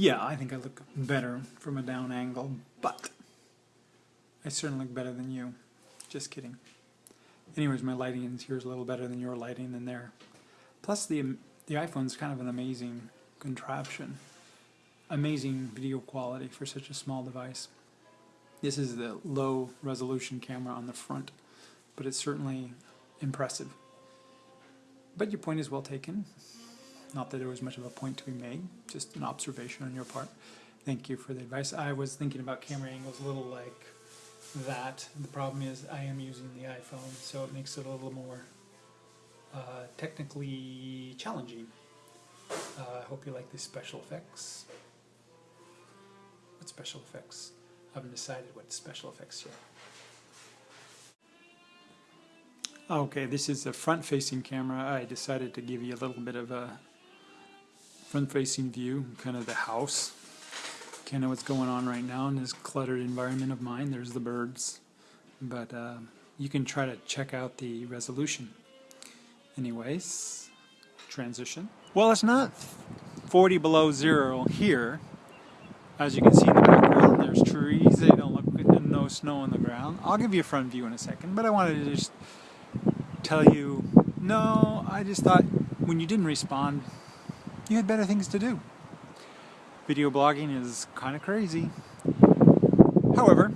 Yeah, I think I look better from a down angle, but I certainly look better than you. Just kidding. Anyways, my lighting in here is a little better than your lighting in there. Plus, the the iPhone's kind of an amazing contraption. Amazing video quality for such a small device. This is the low resolution camera on the front, but it's certainly impressive. But your point is well taken. Not that there was much of a point to be made, just an observation on your part. Thank you for the advice. I was thinking about camera angles a little like that. The problem is I am using the iPhone, so it makes it a little more uh, technically challenging. Uh, I hope you like these special effects. What special effects? I haven't decided what special effects yet. Okay, this is a front-facing camera. I decided to give you a little bit of a front-facing view, kind of the house. Kind of what's going on right now in this cluttered environment of mine. There's the birds. But uh, you can try to check out the resolution. Anyways, transition. Well, it's not 40 below zero here. As you can see in the background, there's trees. They don't look and no snow on the ground. I'll give you a front view in a second, but I wanted to just tell you, no, I just thought when you didn't respond, you had better things to do. Video blogging is kind of crazy. However,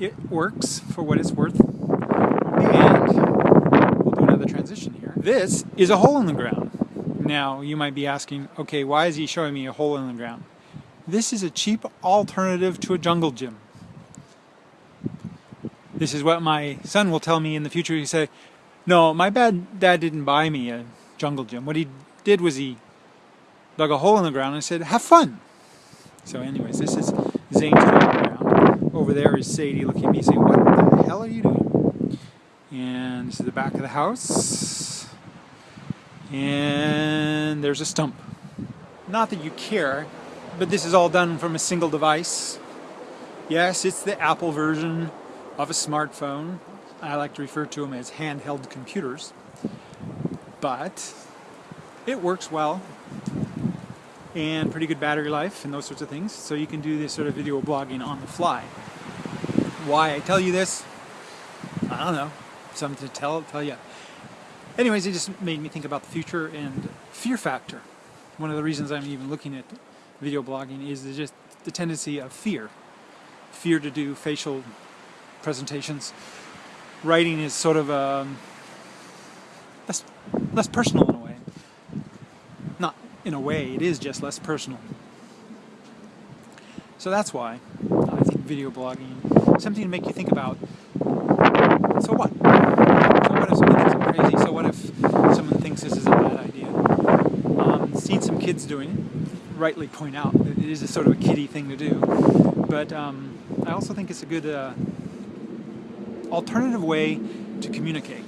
it works for what it's worth. And we'll do another transition here. This is a hole in the ground. Now, you might be asking, okay, why is he showing me a hole in the ground? This is a cheap alternative to a jungle gym. This is what my son will tell me in the future. He say, no, my bad dad didn't buy me a jungle gym. What he did was he dug a hole in the ground and said, have fun. So anyways, this is Zane's ground. Over there is Sadie looking at me saying, what the hell are you doing? And this is the back of the house. And there's a stump. Not that you care, but this is all done from a single device. Yes, it's the Apple version of a smartphone. I like to refer to them as handheld computers. But it works well and pretty good battery life and those sorts of things. So you can do this sort of video blogging on the fly. Why I tell you this, I don't know. Something to tell, tell you. Anyways, it just made me think about the future and fear factor. One of the reasons I'm even looking at video blogging is just the tendency of fear. Fear to do facial presentations. Writing is sort of um, less, less personal in a way. In a way, it is just less personal. So that's why I think video blogging something to make you think about. So what? So what if someone thinks I'm crazy? So what if someone thinks this is a bad idea? Um, seen some kids doing it. Rightly point out that it is a sort of a kiddie thing to do. But um, I also think it's a good uh, alternative way to communicate.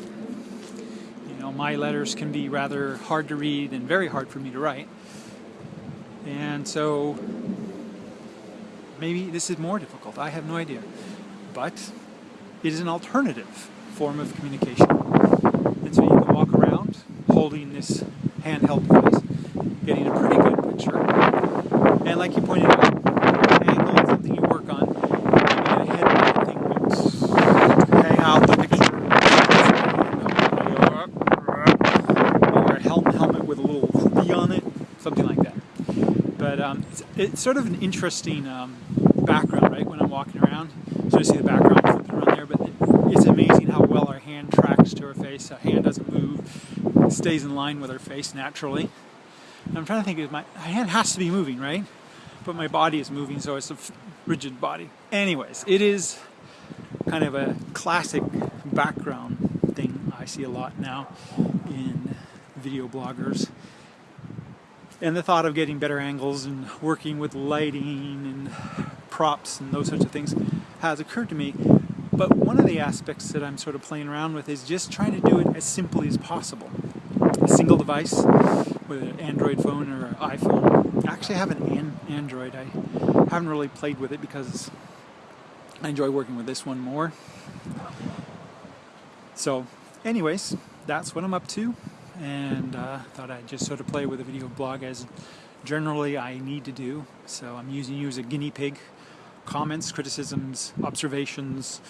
Know, my letters can be rather hard to read and very hard for me to write. And so maybe this is more difficult. I have no idea. But it is an alternative form of communication. And so you can walk around holding this handheld device, getting a pretty good picture. And like you pointed out, angle is something you work on. Maybe a head thing would hang out the picture. Or a helmet, helmet with a little hoopy on it, something like that. But um, it's, it's sort of an interesting um, background, right, when I'm walking around. So you see the background flipping around there, but it, it's amazing how well our hand tracks to our face. Our hand doesn't move, stays in line with our face naturally. And I'm trying to think of my, my hand has to be moving, right? But my body is moving, so it's a rigid body. Anyways, it is kind of a classic background thing I see a lot now in video bloggers and the thought of getting better angles and working with lighting and props and those sorts of things has occurred to me. But one of the aspects that I'm sort of playing around with is just trying to do it as simply as possible. A single device, whether an Android phone or an iPhone. I actually have an, an Android. I haven't really played with it because I enjoy working with this one more. So, anyways, that's what I'm up to and uh, thought I'd just sort of play with a video blog as generally I need to do. So I'm using you as a guinea pig. Comments, criticisms, observations,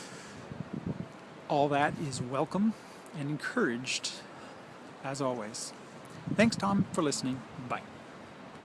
all that is welcome and encouraged as always. Thanks, Tom, for listening. Bye.